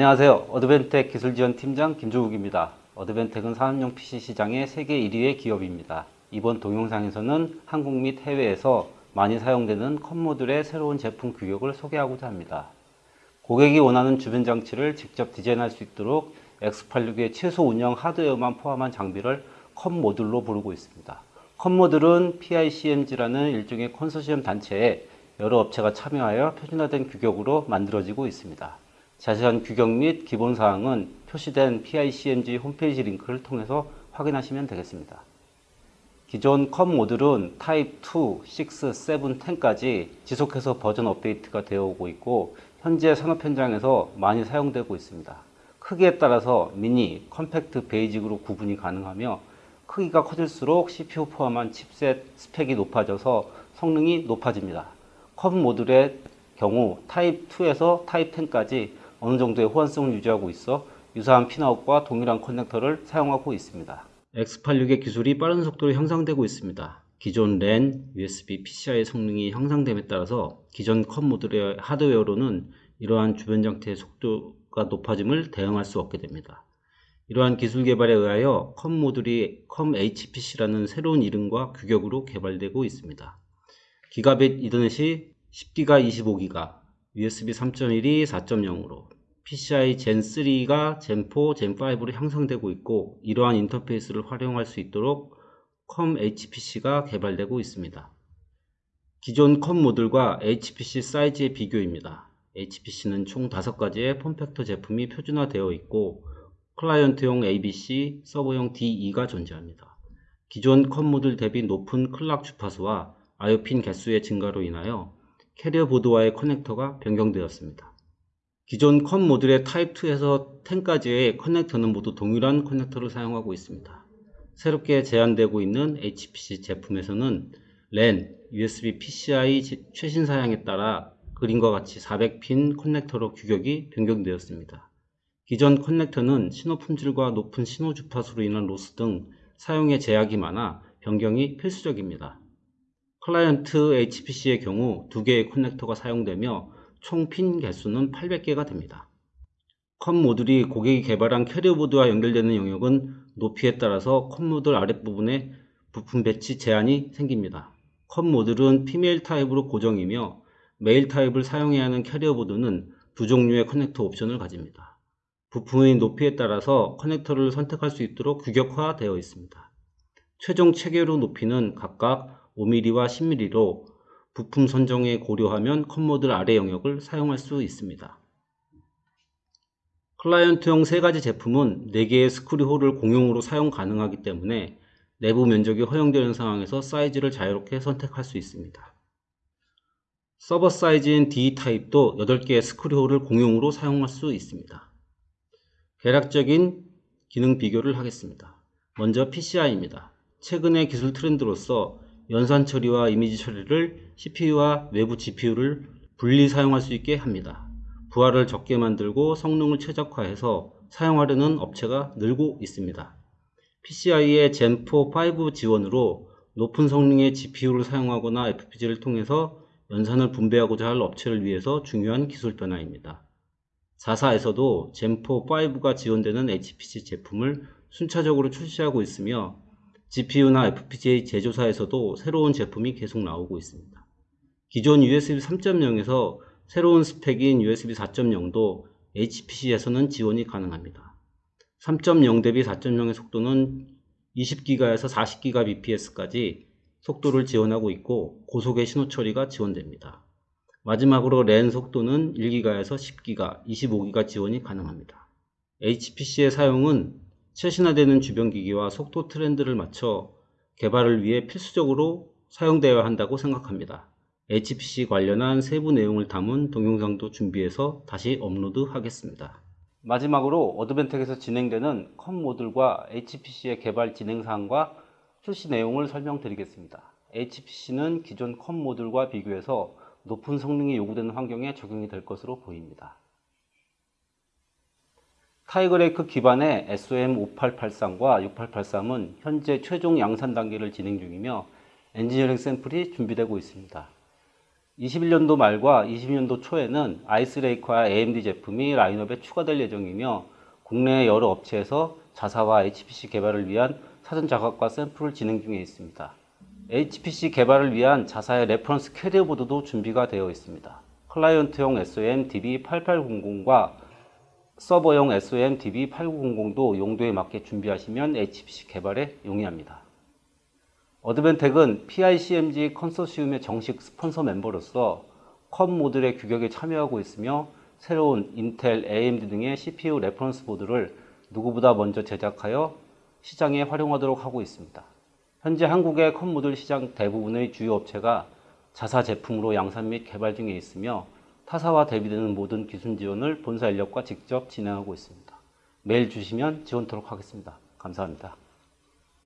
안녕하세요. Advantech 기술지원팀장 김조국입니다. Advantech은 산업용 PC 시장의 세계 1위의 기업입니다. 이번 동영상에서는 한국 및 해외에서 많이 사용되는 COM 모듈의 새로운 제품 규격을 소개하고자 합니다. 고객이 원하는 주변 장치를 직접 디자인할 수 있도록 X86의 최소 운영 하드웨어만 포함한 장비를 COM 모듈로 부르고 있습니다. COM 모듈은 PICMG라는 일종의 컨소시엄 단체에 여러 업체가 참여하여 표준화된 규격으로 만들어지고 있습니다. 자세한 규격 및 기본사항은 표시된 PICMG 홈페이지 링크를 통해서 확인하시면 되겠습니다. 기존 COM 모듈은 타입 2, 6, 7, 10까지 지속해서 버전 업데이트가 되어 오고 있고 현재 산업 현장에서 많이 사용되고 있습니다. 크기에 따라서 미니, compact, basic으로 구분이 가능하며 크기가 커질수록 CPU 포함한 칩셋 스펙이 높아져서 성능이 높아집니다. COM 모듈의 경우 타입 2에서 타입 10까지 어느 정도의 호환성을 유지하고 있어 유사한 pinout과 동일한 커넥터를 사용하고 있습니다. X86의 기술이 빠른 속도로 향상되고 있습니다. 기존 랜, USB, PCI의 성능이 향상됨에 따라서 기존 COM 모듈의 하드웨어로는 이러한 주변 장치의 속도가 높아짐을 대응할 수 없게 됩니다. 이러한 기술 개발에 의하여 COM 모듈이 COM HPC라는 새로운 이름과 규격으로 개발되고 있습니다. 기가빗 이더넷이 10기가 25기가, USB 3.1이 4.0으로 PCI Gen 3가 Gen 4, Gen 5로 향상되고 있고 이러한 인터페이스를 활용할 수 있도록 COM HPC가 개발되고 있습니다. 기존 COM 모듈과 HPC 사이즈의 비교입니다. HPC는 총 5가지의 form factor 제품이 표준화되어 있고 클라이언트용 ABC, 서버용 DE가 존재합니다. 기존 COM 모듈 대비 높은 clock 주파수와 IO핀 개수의 증가로 인하여 carrier board와의 커넥터가 변경되었습니다. 기존 COM 모듈의 타입 2에서 10까지의 커넥터는 모두 동일한 커넥터를 사용하고 있습니다. 새롭게 제안되고 있는 HPC 제품에서는 랜, USB PCI 최신 사양에 따라 그림과 같이 400핀 커넥터로 규격이 변경되었습니다. 기존 커넥터는 신호 품질과 높은 신호 주파수로 인한 loss 등 사용에 제약이 많아 변경이 필수적입니다. 클라이언트 HPC의 경우 2개의 커넥터가 사용되며 총 핀 개수는 800개가 됩니다. COM 모듈이 고객이 개발한 carrier board와 연결되는 영역은 높이에 따라서 COM 모듈 아랫부분에 부품 배치 제한이 생깁니다. COM 모듈은 female 타입으로 고정이며 male 타입을 사용해야 하는 carrier board는 두 종류의 커넥터 옵션을 가집니다. 부품의 높이에 따라서 커넥터를 선택할 수 있도록 규격화되어 있습니다. 최종 체결 후 높이는 각각 5mm와 10mm로 부품 선정에 고려하면 COM모듈 아래 영역을 사용할 수 있습니다. 클라이언트용 3가지 제품은 4개의 screw hole을 공용으로 사용 가능하기 때문에 내부 면적이 허용되는 상황에서 사이즈를 자유롭게 선택할 수 있습니다. 서버 사이즈인 D 타입도 8개의 screw hole을 공용으로 사용할 수 있습니다. 개략적인 기능 비교를 하겠습니다. 먼저 PCI입니다. 최근의 기술 트렌드로서 연산 처리와 이미지 처리를 CPU와 외부 GPU를 분리 사용할 수 있게 합니다. 부하를 적게 만들고 성능을 최적화해서 사용하려는 업체가 늘고 있습니다. PCI의 Gen4 5 지원으로 높은 성능의 GPU를 사용하거나 FPGA를 통해서 연산을 분배하고자 할 업체를 위해서 중요한 기술 변화입니다. 4사에서도 Gen4 5가 지원되는 HPC 제품을 순차적으로 출시하고 있으며 GPU나 FPGA 제조사에서도 새로운 제품이 계속 나오고 있습니다. 기존 USB 3.0에서 새로운 스펙인 USB 4.0도 HPC에서는 지원이 가능합니다. 3.0 대비 4.0의 속도는 20기가에서 40기가bps까지 속도를 지원하고 있고 고속의 신호 처리가 지원됩니다. 마지막으로 랜 속도는 1기가에서 10기가, 25기가 지원이 가능합니다. HPC의 사용은 최신화되는 주변기기와 속도 트렌드를 맞춰 개발을 위해 필수적으로 사용되어야 한다고 생각합니다. HPC 관련한 세부 내용을 담은 동영상도 준비해서 다시 업로드 하겠습니다. 마지막으로 어드벤텍에서 진행되는 COM 모듈과 HPC의 개발 진행 사항과 출시 내용을 설명드리겠습니다. HPC는 기존 COM 모듈과 비교해서 높은 성능이 요구되는 환경에 적용이 될 것으로 보입니다. Tiger Lake 기반의 SOM5883과 6883은 현재 최종 양산 단계를 진행 중이며 엔지니어링 샘플이 준비되고 있습니다. 21년도 말과 22년도 초에는 Ice Lake와 AMD 제품이 라인업에 추가될 예정이며 국내 여러 업체에서 자사와 HPC 개발을 위한 사전 작업과 샘플을 진행 중에 있습니다. HPC 개발을 위한 자사의 reference carrier board도 준비가 되어 있습니다. 클라이언트용 SOM DB8800과 서버용 SOM DB8900도 용도에 맞게 준비하시면 HPC 개발에 용이합니다. 어드벤텍은 PICMG 컨소시움의 정식 스폰서 멤버로서 COM 모듈의 규격에 참여하고 있으며 새로운 인텔, AMD 등의 CPU reference board를 누구보다 먼저 제작하여 시장에 활용하도록 하고 있습니다. 현재 한국의 컴 모듈 시장 대부분의 주요 업체가 자사 제품으로 양산 및 개발 중에 있으며 타사와 대비되는 모든 기술 지원을 본사 인력과 직접 진행하고 있습니다. 메일 주시면 지원토록 하겠습니다. 감사합니다.